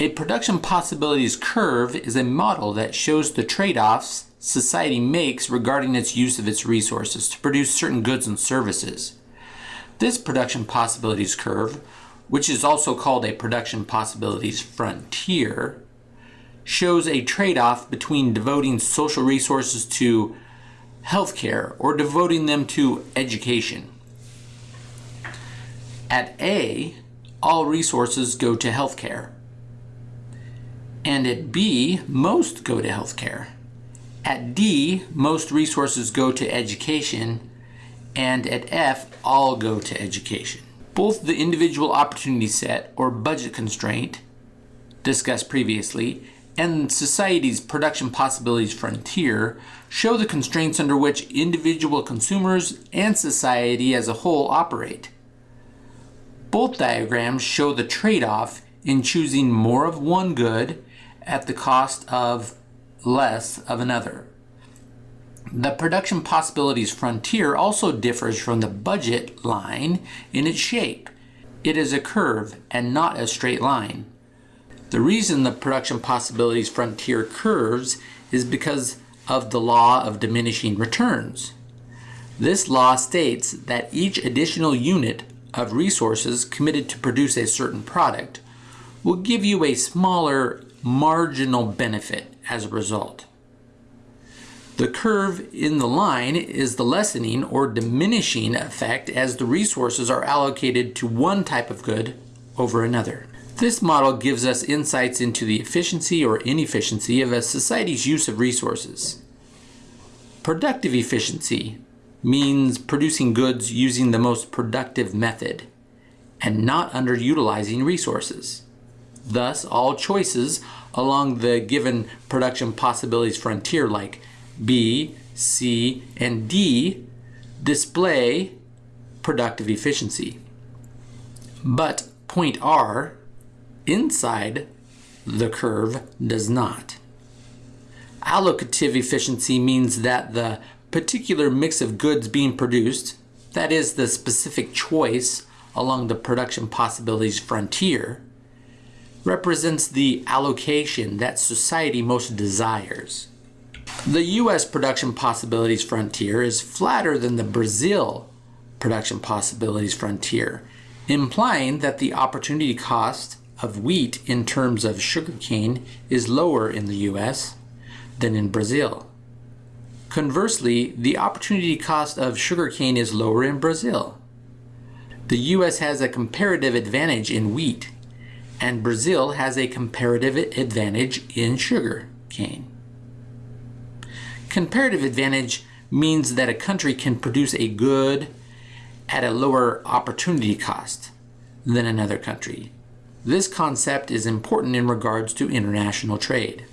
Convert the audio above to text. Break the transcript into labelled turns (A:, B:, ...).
A: A production possibilities curve is a model that shows the trade-offs society makes regarding its use of its resources to produce certain goods and services. This production possibilities curve, which is also called a production possibilities frontier, shows a trade-off between devoting social resources to healthcare or devoting them to education. At A, all resources go to healthcare. And at B, most go to healthcare. At D, most resources go to education. And at F, all go to education. Both the individual opportunity set or budget constraint discussed previously and society's production possibilities frontier show the constraints under which individual consumers and society as a whole operate. Both diagrams show the trade-off in choosing more of one good at the cost of less of another. The production possibilities frontier also differs from the budget line in its shape. It is a curve and not a straight line. The reason the production possibilities frontier curves is because of the law of diminishing returns. This law states that each additional unit of resources committed to produce a certain product will give you a smaller marginal benefit as a result. The curve in the line is the lessening or diminishing effect as the resources are allocated to one type of good over another. This model gives us insights into the efficiency or inefficiency of a society's use of resources. Productive efficiency means producing goods using the most productive method and not underutilizing resources. Thus, all choices along the given production possibilities frontier like B, C, and D display productive efficiency. But point R inside the curve does not. Allocative efficiency means that the particular mix of goods being produced, that is the specific choice along the production possibilities frontier, represents the allocation that society most desires. The U.S. production possibilities frontier is flatter than the Brazil production possibilities frontier, implying that the opportunity cost of wheat in terms of sugarcane is lower in the U.S. than in Brazil. Conversely, the opportunity cost of sugarcane is lower in Brazil. The U.S. has a comparative advantage in wheat, and Brazil has a comparative advantage in sugar cane. Comparative advantage means that a country can produce a good at a lower opportunity cost than another country. This concept is important in regards to international trade.